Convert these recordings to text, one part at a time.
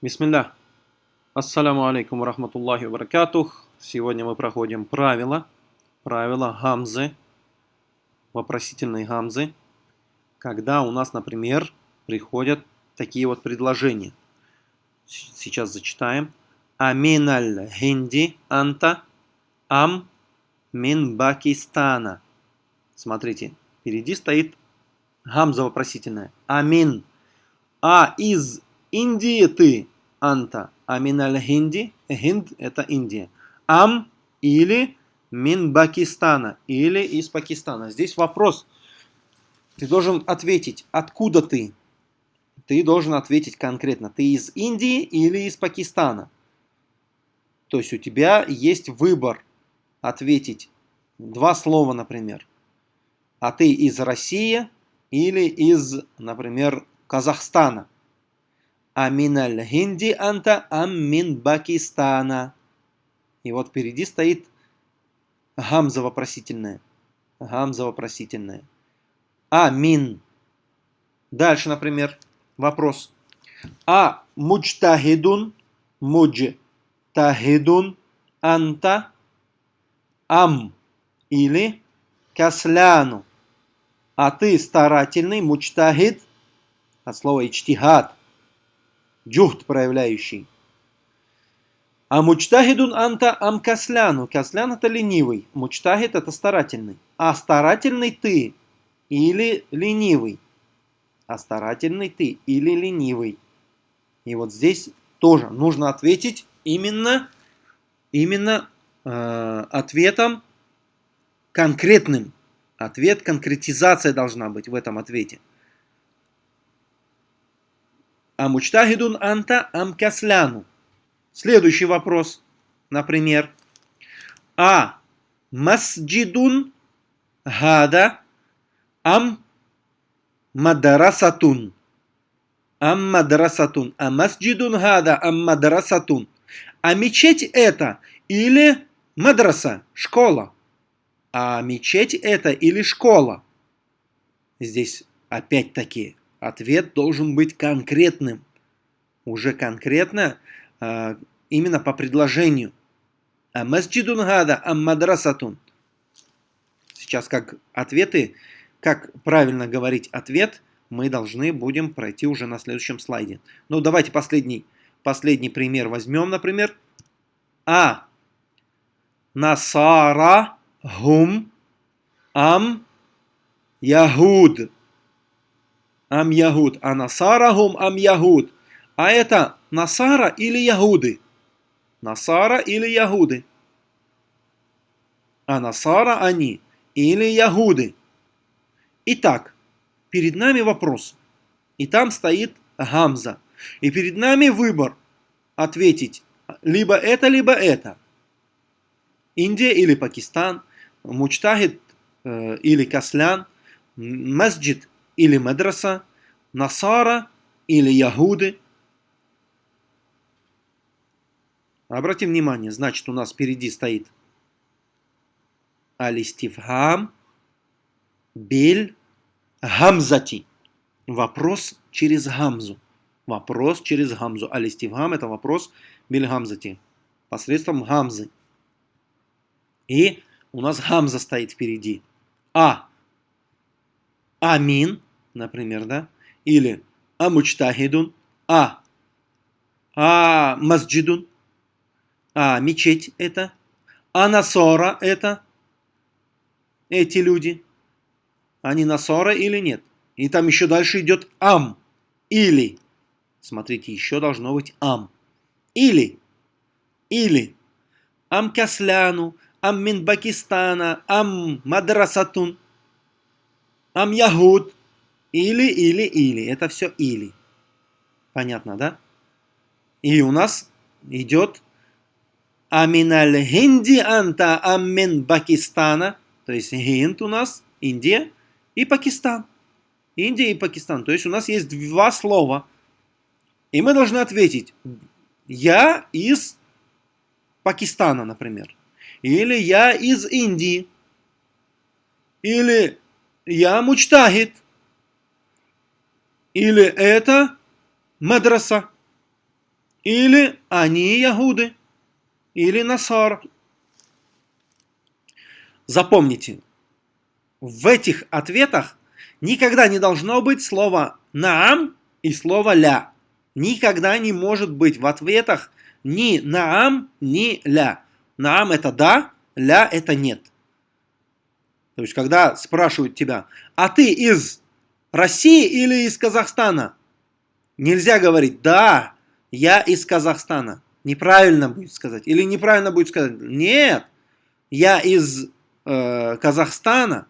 Бисмилля. Ассаляму алейкум рахматуллахи баракатух. Сегодня мы проходим правила. Правила гамзы. Вопросительные гамзы. Когда у нас, например, приходят такие вот предложения. Сейчас зачитаем. Аминаль хинди анта ам мин Пакистана. Смотрите, впереди стоит гамза вопросительная. Амин. А из Индии ты, анта. Амин аль-Хинди. Хинд – это Индия. Ам или мин Пакистана. Или из Пакистана. Здесь вопрос. Ты должен ответить, откуда ты. Ты должен ответить конкретно. Ты из Индии или из Пакистана. То есть у тебя есть выбор ответить два слова, например. А ты из России или из, например, Казахстана. Аминаль хинди анта аммин Пакистана. И вот впереди стоит гамза вопросительная. Гамза вопросительная. Амин. Дальше, например, вопрос. А муджтахидун, муджтахидун анта ам или касляну. А ты старательный, мучтахид, от слова ичтихад, джухт проявляющий. А мучтахидун анта ам касляну. Каслян это ленивый, мучтахид это старательный. А старательный ты или ленивый. А старательный ты или ленивый. И вот здесь тоже нужно ответить именно, именно э, ответом конкретным. Ответ, конкретизация должна быть в этом ответе. А мучтахидун анта ам касляну. Следующий вопрос, например. А масджидун гада ам мадрасатун. Ам мадрасатун. А масджидун гада ам мадрасатун. А мечеть это или мадраса, школа. А мечеть это или школа? Здесь опять-таки ответ должен быть конкретным. Уже конкретно, а, именно по предложению. А масджидун гада, а мадрасатун. Сейчас как ответы, как правильно говорить ответ, мы должны будем пройти уже на следующем слайде. Ну, давайте последний, последний пример возьмем, например. А. Насара Гум ам Ягуд. Ам Ягуд. А Насара гум ам Ягуд. А это Насара или Ягуды? Насара или Ягуды? А Насара они или Ягуды? Итак, перед нами вопрос. И там стоит Гамза. И перед нами выбор ответить либо это, либо это. Индия или Пакистан, мучтахид э, или каслян, масджид или мадраса, насара или ягуды. Обратим внимание, значит у нас впереди стоит алистифхам биль гамзати. Вопрос через гамзу. Вопрос через гамзу. Алистифхам это вопрос биль гамзати. Посредством гамзы. И у нас гамза стоит впереди. А. Амин, например, да? Или Амучтахидун. А. А масджидун. А мечеть это. А насора это. Эти люди. Они насора или нет? И там еще дальше идет ам. Или. Смотрите, еще должно быть ам. Или. Или. Ам касляну ам мин ам мадрасатун, ам ягуд. Или, или, или. Это все или. Понятно, да? И у нас идет аминаль хинди анта амин Пакистана. То есть хинд у нас Индия и Пакистан. Индия и Пакистан. То есть у нас есть два слова. И мы должны ответить. Я из Пакистана, например. Или я из Индии. Или я мучтахид. Или это мадраса. или они ягуды, или насара. Запомните, в этих ответах никогда не должно быть слова «наам» и слово «ля». Никогда не может быть в ответах ни «наам», ни «ля». «Наам» это «да», «ля» это «нет». То есть, когда спрашивают тебя, а ты из России или из Казахстана? Нельзя говорить, да, я из Казахстана. Неправильно будет сказать. Или неправильно будет сказать, нет, я из э, Казахстана.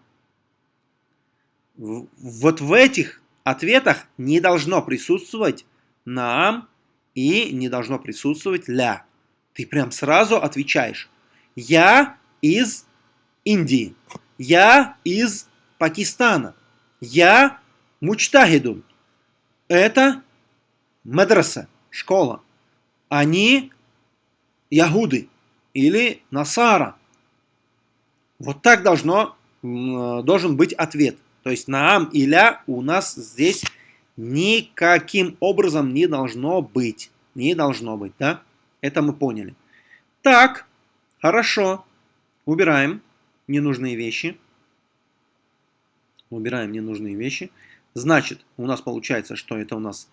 Вот в этих ответах не должно присутствовать нам и не должно присутствовать ля. Ты прям сразу отвечаешь. Я из Индии. Я из Пакистана. Я мучтахидун. Это мадраса, школа. Они ягуды или насара. Вот так должно, должен быть ответ. То есть наам и ля у нас здесь никаким образом не должно быть. Не должно быть, да? Это мы поняли. Так, хорошо. Убираем ненужные вещи. Убираем ненужные вещи. Значит, у нас получается, что это у нас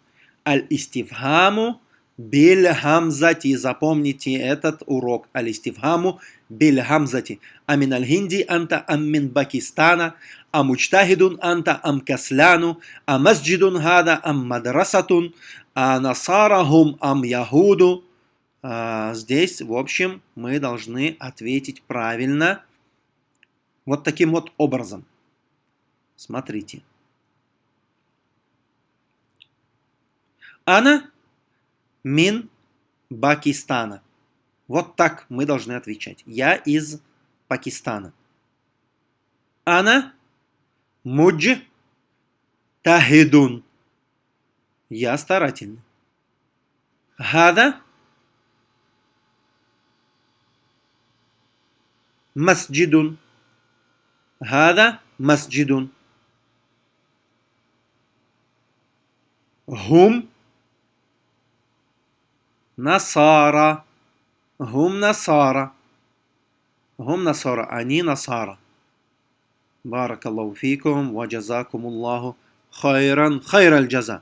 аль-истифхаму биль хамзати. Запомните этот урок. Аль-истифхаму биль хамзати. Амин аль-хинди анта аммин Пакистана. Амучтахидун анта ам касляну. А масджидун хада ам мадрасатун. А насарахум ам яхуду. А, здесь, в общем, мы должны ответить правильно вот таким вот образом. Смотрите. Ана мин Пакистана. Вот так мы должны отвечать. Я из Пакистана. Ана Муджи тахидун. Я старательный. Гада масджидун. Гада масджидун. Гум نصارى هم نصارى هم نصارى أني نصارى. بارك الله فيكم وجزاكم الله خيرا خير الجزاء.